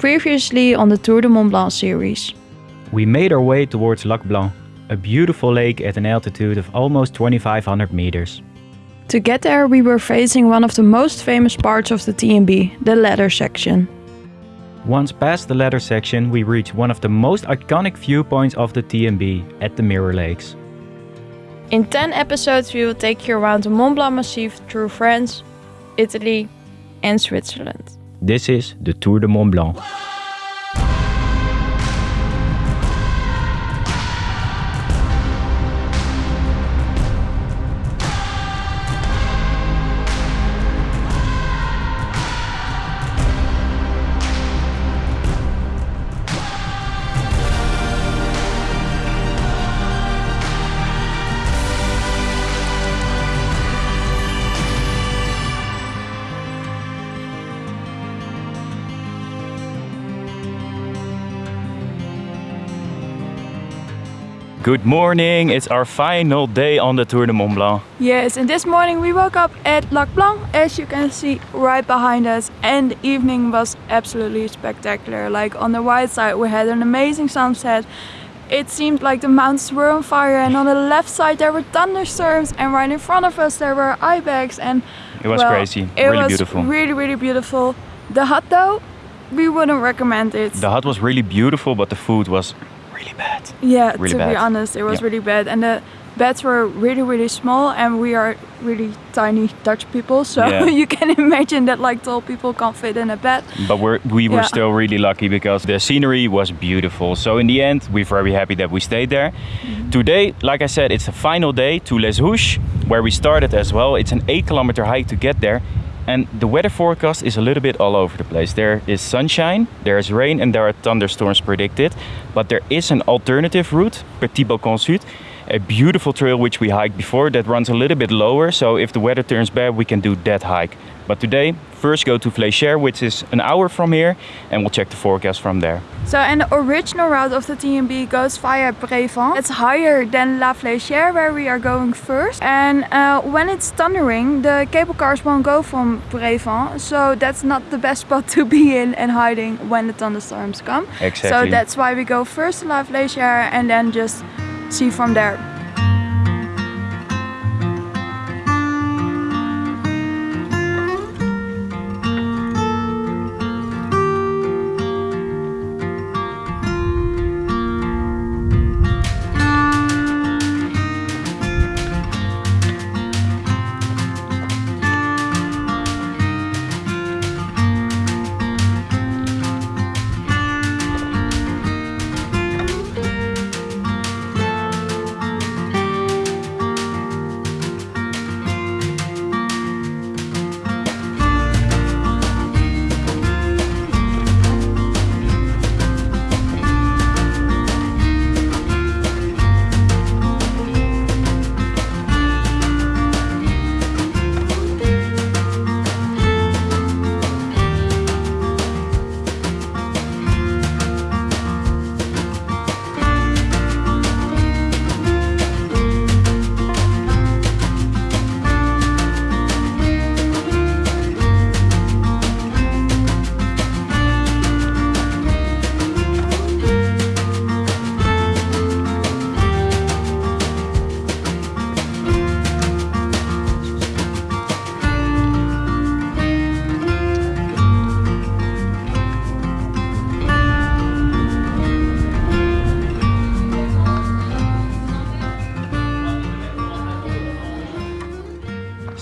previously on the Tour de Mont Blanc series. We made our way towards Lac Blanc, a beautiful lake at an altitude of almost 2500 meters. To get there, we were facing one of the most famous parts of the TMB, the ladder section. Once past the ladder section, we reached one of the most iconic viewpoints of the TMB at the Mirror Lakes. In 10 episodes, we will take you around the Mont Blanc Massif through France, Italy, and Switzerland. This is the Tour de Mont Blanc. Good morning, it's our final day on the Tour de Mont Blanc. Yes, and this morning we woke up at Lac Blanc, as you can see right behind us, and the evening was absolutely spectacular. Like on the right side we had an amazing sunset. It seemed like the mountains were on fire and on the left side there were thunderstorms and right in front of us there were ibex and It was well, crazy, it really was beautiful. really really beautiful. The hut though, we wouldn't recommend it. The hut was really beautiful, but the food was really bad. Yeah, Really to be honest, it was Yeah. really bad, and the beds were really, really small, and we are really tiny Dutch people, so Yeah. you can imagine that like tall people can't fit in a bed. But we're, we were Yeah. still really lucky because the scenery was beautiful. So in the end, we're very happy that we stayed there. Mm-hmm. Today, like I said, it's the final day to Les Houches, where we started as well. It's an eight kilometer hike to get there. And the weather forecast is a little bit all over the place. There is sunshine, there is rain, and there are thunderstorms predicted. But there is an alternative route, Petit Balcon Sud, a beautiful trail which we hiked before that runs a little bit lower. So if the weather turns bad, we can do that hike. But today, first go to Flégère, which is an hour from here, and we'll check the forecast from there. So, and the original route of the TMB goes via Brévent. It's higher than La Flégère, where we are going first. And uh, when it's thundering, the cable cars won't go from Brévent, so that's not the best spot to be in and hiding when the thunderstorms come. Exactly. So that's why we go first to La Flégère and then just see from there.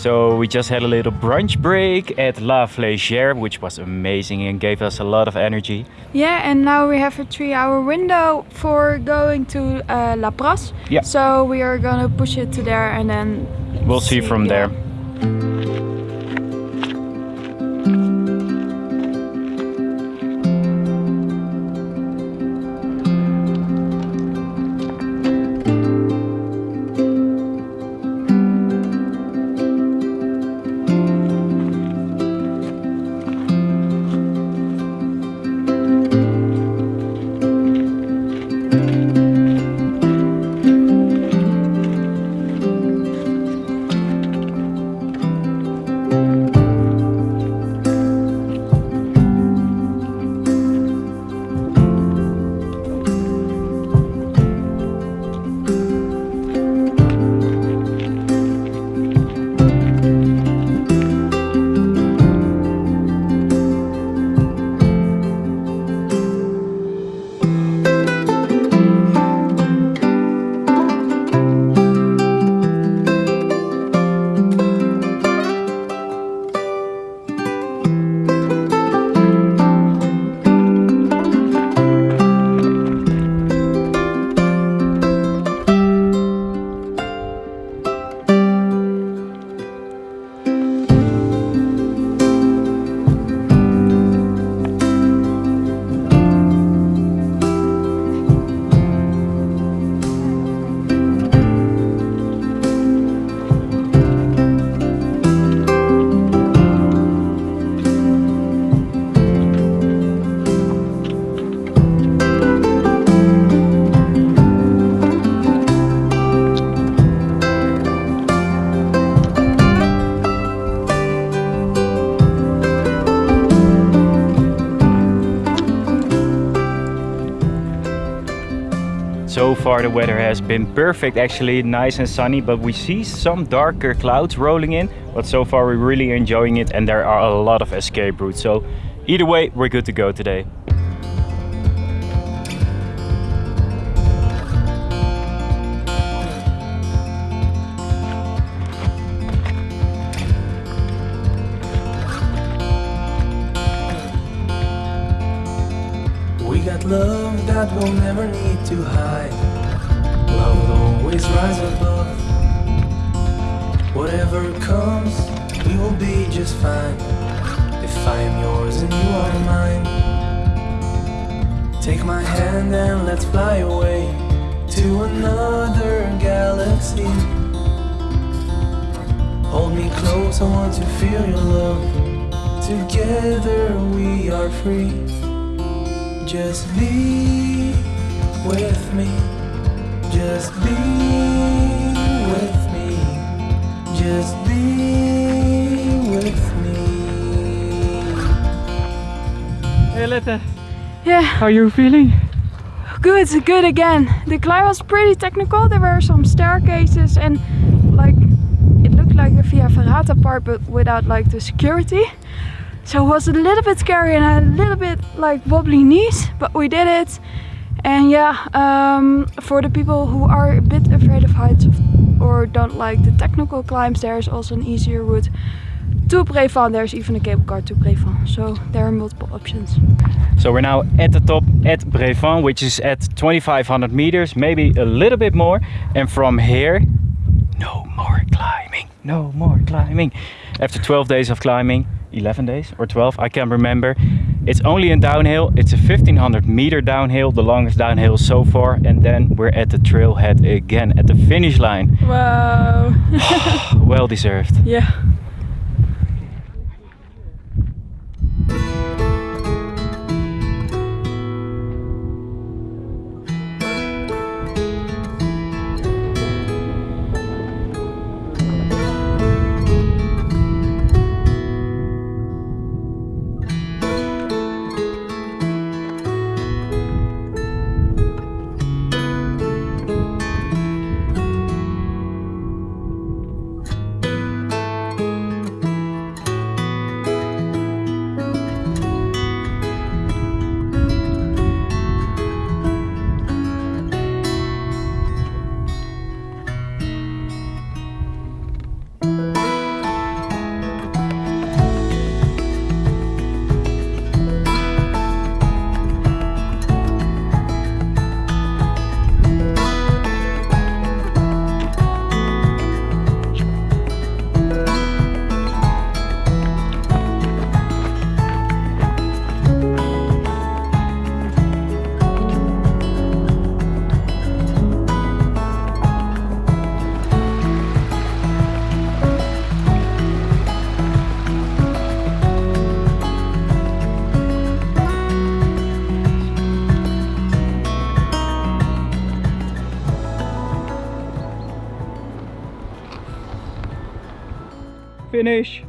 So we just had a little brunch break at La Flégère, which was amazing and gave us a lot of energy. Yeah, and now we have a three hour window for going to uh, La Pras. Yeah. So we are gonna push it to there and then We'll see from yeah. there. Far the weather has been perfect actually, nice and sunny, but we see some darker clouds rolling in. But so far we're really enjoying it and there are a lot of escape routes. So either way, we're good to go today. We got love that we'll never need to hide. Rise above. Whatever comes, we will be just fine. If I am yours and you are mine. Take my hand and let's fly away to another galaxy. Hold me close, I want to feel your love. Together we are free. Just be with me. Just be with me. Just be with me. Hey Lette, Yeah, how are you feeling? good, good again. The climb was pretty technical. There were some staircases and like it looked like the Via Ferrata part but without like the security. So it was a little bit scary and a little bit like wobbly knees, but we did it. And yeah, um, for the people who are a bit afraid of heights or don't like the technical climbs, there is also an easier route to Brévent. There's even a cable car to Brévent, so there are multiple options. So we're now at the top at Brévent, which is at 2500 meters, maybe a little bit more. And from here, no more climbing, no more climbing. After 12 days of climbing, 11 days or 12, I can't remember. It's only a downhill. It's a 1500 meter downhill, the longest downhill so far. And then we're at the trailhead again, at the finish line. Wow. Well deserved. yeah. Finish!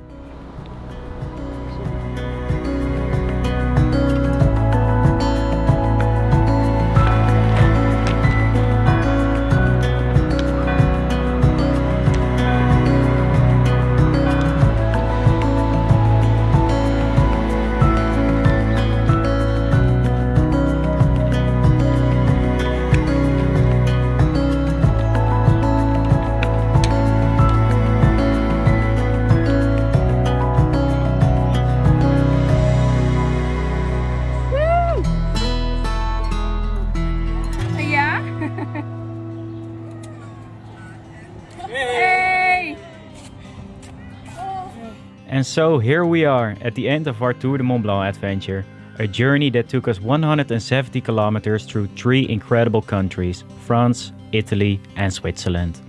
And so here we are at the end of our Tour de Mont Blanc adventure. A journey that took us 170 kilometers through three incredible countries France, Italy, and Switzerland.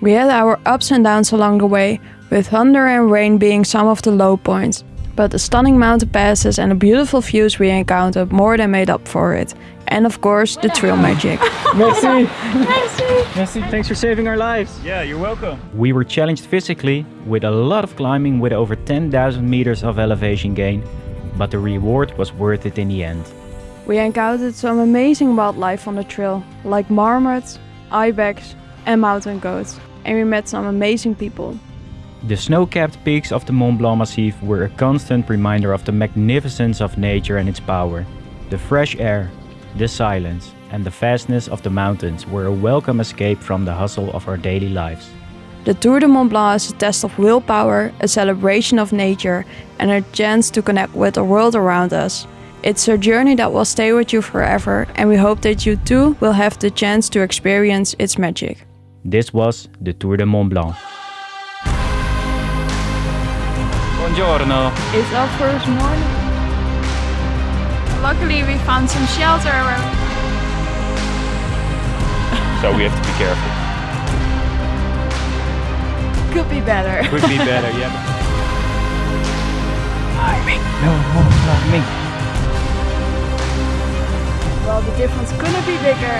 We had our ups and downs along the way, with thunder and rain being some of the low points. But the stunning mountain passes and the beautiful views we encountered more than made up for it. And of course, the trail magic. Merci! Merci, thanks for saving our lives! Yeah, you're welcome. We were challenged physically with a lot of climbing with over 10,000 meters of elevation gain, but the reward was worth it in the end. We encountered some amazing wildlife on the trail, like marmots, ibex, and mountain goats, and we met some amazing people. The snow-capped peaks of the Mont Blanc Massif were a constant reminder of the magnificence of nature and its power. The fresh air, the silence, and the vastness of the mountains were a welcome escape from the hustle of our daily lives. The Tour de Mont Blanc is a test of willpower, a celebration of nature, and a chance to connect with the world around us. It's a journey that will stay with you forever, and we hope that you too will have the chance to experience its magic. This was the Tour de Mont Blanc. Buongiorno. It's our first morning. Luckily, we found some shelter So we have to be careful. could be better. Could be better, yeah. Ming. No, no, no, Ming. well, the difference couldn't be bigger.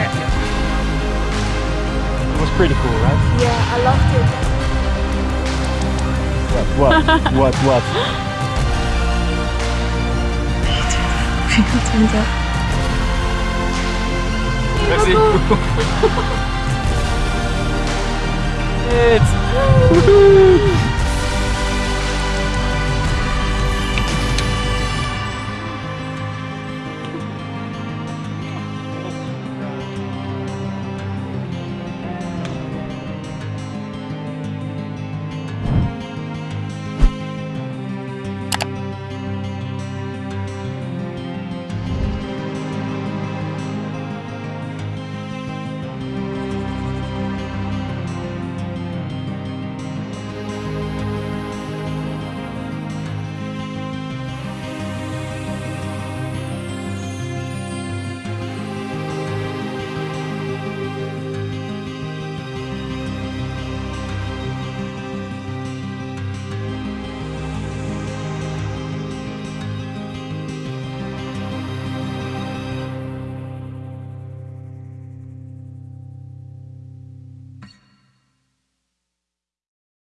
It was pretty cool, right? Yeah, What, what, what, what? 24. Merci. It's... Woohoo!